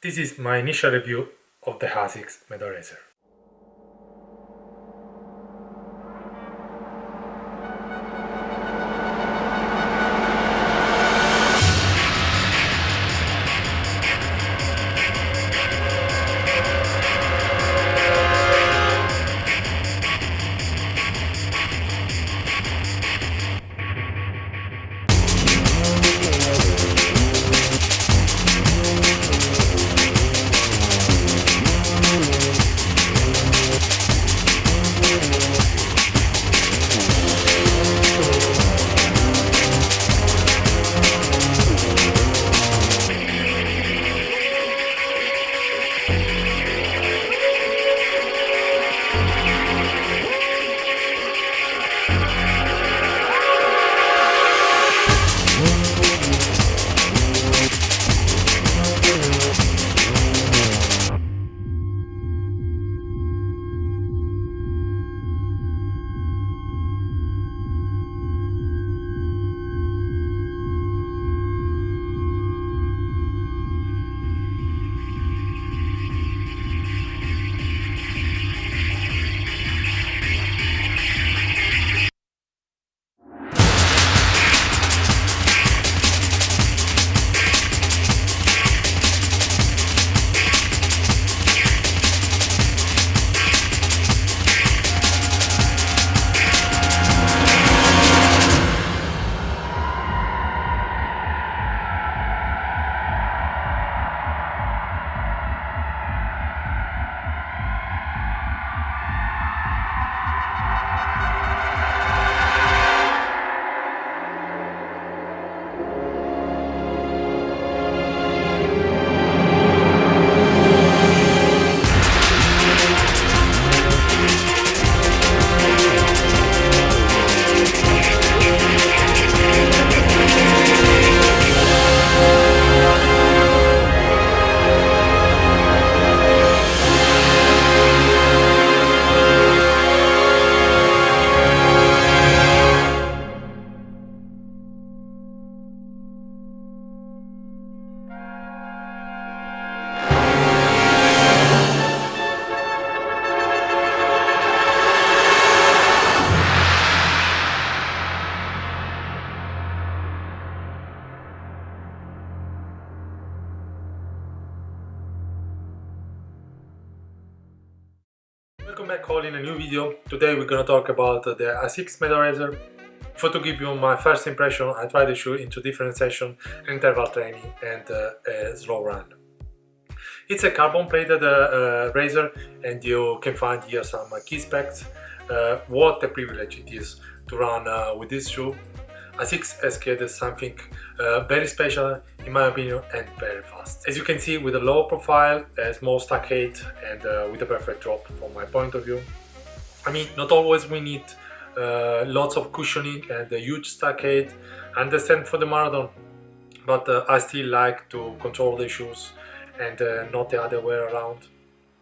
This is my initial review of the ASICS MetaRacer. In a new video. Today we're gonna talk about the ASICS MetaRacer. For to give you my first impression, I tried the shoe into different sessions, interval training and uh, a slow run. It's a carbon plated uh, uh, razor and you can find here some key specs. Uh, what a privilege it is to run uh, with this shoe ASICS has created something uh, very special in my opinion and very fast. As you can see with a low profile, a small stack height and uh, with a perfect drop from my point of view. I mean not always we need uh, lots of cushioning and a huge stack height. I understand for the marathon but uh, I still like to control the shoes and uh, not the other way around.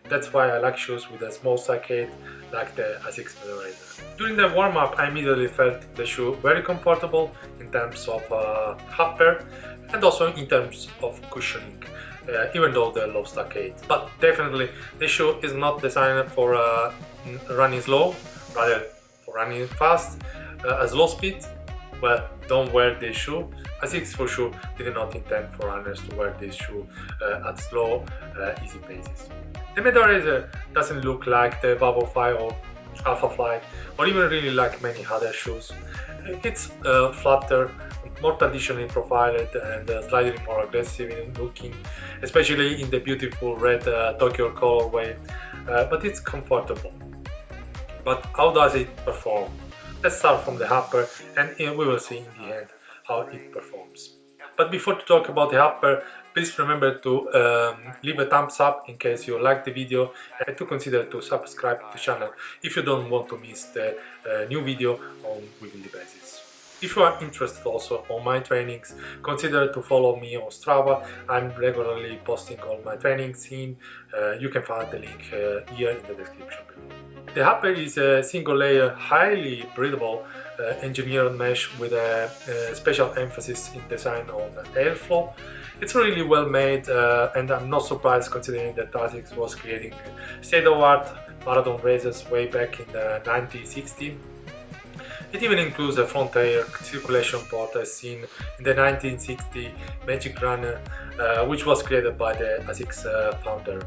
That's why I like shoes with a small height like the ASICS MetaRacer. During the warm-up I immediately felt the shoe very comfortable in terms of uh, upper and also in terms of cushioning uh, even though the low height. But definitely the shoe is not designed for uh, running slow, rather for running fast, uh, at slow speed. Well, don't wear this shoe. ASICS for sure did not intend for runners to wear this shoe uh, at slow, uh, easy paces. The MetaRacer doesn't look like the Bubble 5 or Alpha Flight or even really like many other shoes. It's uh, flatter, more traditionally profiled and uh, slightly more aggressive in looking, especially in the beautiful red uh, Tokyo colorway, uh, but it's comfortable. But how does it perform? Let's start from the upper and we will see in the end how it performs. But before to talk about the upper, please remember to um, leave a thumbs up in case you like the video and to consider to subscribe to the channel if you don't want to miss the uh, new video on weekly basis. If you are interested also on my trainings, consider to follow me on Strava. I'm regularly posting all my trainings in. Uh, you can find the link uh, here in the description below. The upper is a single layer, highly breathable uh, engineered mesh with a, a, special emphasis in design on airflow It's really well made uh, and I'm not surprised considering that ASICS was creating state-of-art marathon races way back in the 1960s. It even includes a front air circulation port as seen in the 1960 Magic Runner uh, which was created by the ASICS uh, founder.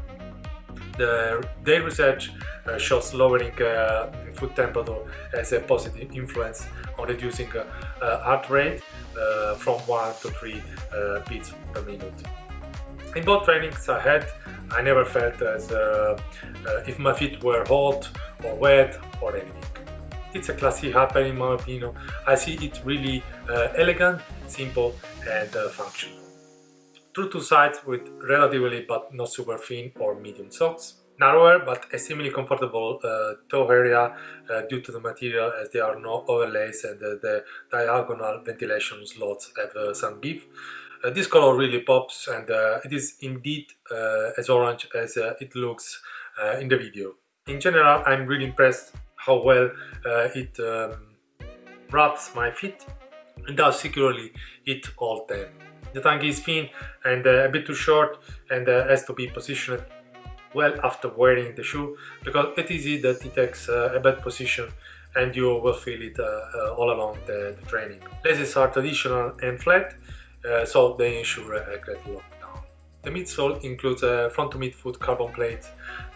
The, their research uh, shows lowering uh, foot temperature as a positive influence on reducing uh, heart rate uh, from 1 to 3 uh, beats per minute. In both trainings I had, I never felt as if my feet were hot or wet or anything. It's a classy Harper in my opinion. I see it really elegant, simple and functional. True to size with relatively but not super thin or medium socks narrower but extremely comfortable uh, toe area uh, due to the material as there are no overlays and uh, the diagonal ventilation slots have uh, some give. Uh, this color really pops and uh, it is indeed as orange as it looks in the video. In general I'm really impressed how well it um, wraps my feet and how securely it holds them. The tongue is thin and a bit too short and has to be positioned well after wearing the shoe because it is easy that it takes uh, a bad position and you will feel it uh, uh, all along the, the, training. Laces are traditional and flat, uh, so they ensure a great lockdown. The midsole includes a front to midfoot carbon plate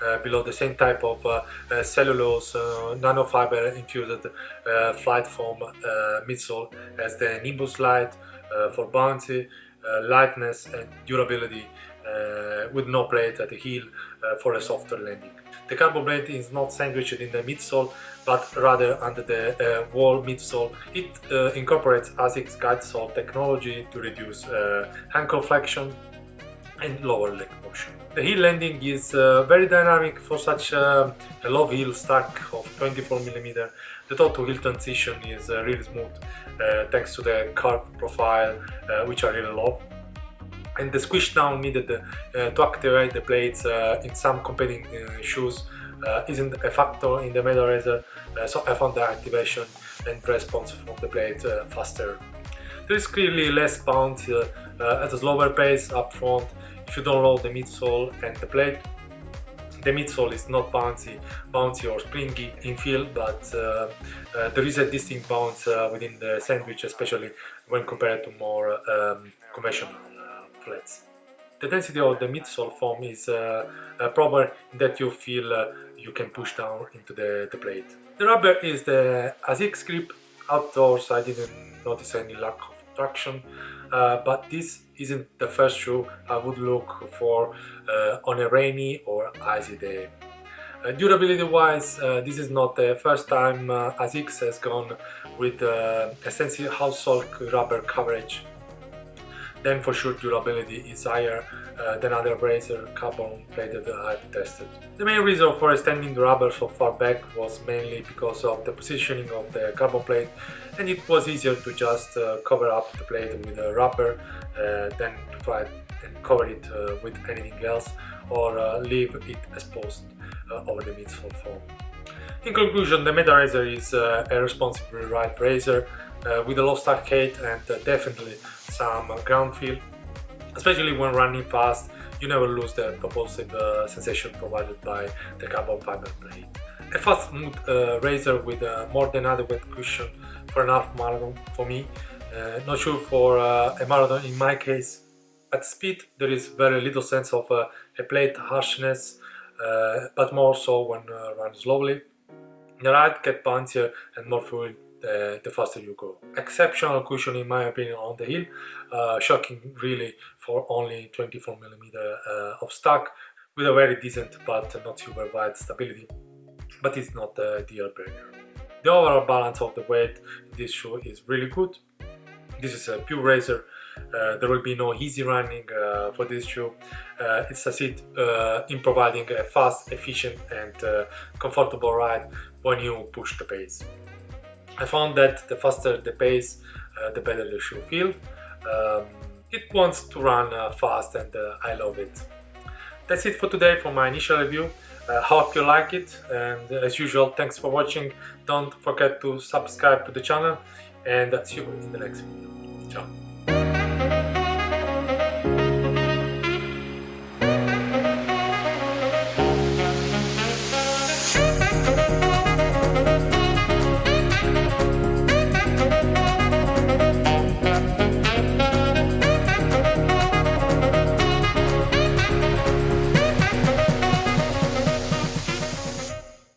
uh, below the same type of uh, cellulose nanofiber infused FlyteFoam midsole as the Nimbus Lite for bouncy, lightness and durability uh, with no plate at the heel uh, for a softer landing. The carbon plate is not sandwiched in the midsole but rather under the uh, wall midsole. It uh, incorporates ASICS GuideSole technology to reduce uh, ankle flexion and lower leg motion. The heel landing is uh, very dynamic for such uh, a low heel stack of 24mm. The top to heel transition is uh, really smooth uh, thanks to the curved profile which I really love and the squish down needed uh, to activate the plates uh, in some competing uh, shoes isn't a factor in the MetaRacer, so I found the activation and response from the plate faster. There is clearly less bounce at a slower pace up front you don't load the midsole and the plate the midsole is not bouncy, bouncy or springy in feel, but uh, uh, there is a distinct bounce uh, within the sandwich, especially when compared to more um, conventional the density of the midsole foam is uh, uh, proper in that you feel uh, you can push down into the, the plate. The rubber is the ASICS grip. Outdoors I didn't notice any lack of traction, uh, but this isn't the first shoe I would look for uh, on a rainy or icy day. Uh, durability wise, this is not the first time ASICS has gone with extensive household rubber coverage then for sure durability is higher uh, than other Racer carbon plated I've tested. The main reason for extending the rubber so far back was mainly because of the positioning of the carbon plate and it was easier to just uh, cover up the plate with a rubber uh, than to try and cover it uh, with anything else or uh, leave it exposed uh, over the midsole foam. In conclusion, the MetaRacer is a responsible ride racer with a low stack height and definitely some ground feel especially when running fast you never lose the propulsive uh, sensation provided by the carbon fiber plate. A fast smooth uh, with a more than adequate cushion for an half marathon for me. Uh, not sure for uh, a marathon in my case. At speed there is very little sense of uh, a plate harshness uh, but more so when run slowly. The ride gets bouncier and more fluid the, the faster you go. Exceptional cushion in my opinion on the heel, uh, shocking really for only 24 millimeter uh, of stock with a very decent but not super wide stability, but it's not the deal breaker. The overall balance of the weight in this shoe is really good. This is a pure racer, uh, there will be no easy running uh, for this shoe. Uh, it succeeds uh, in providing a fast, efficient and uh, comfortable ride when you push the pace. I found that the faster the pace, uh, the better the shoe feels. Um, it wants to run uh, fast and uh, I love it. That's it for today for my initial review. I hope you like it and as usual thanks for watching. Don't forget to subscribe to the channel and I'll see you in the next video. Ciao.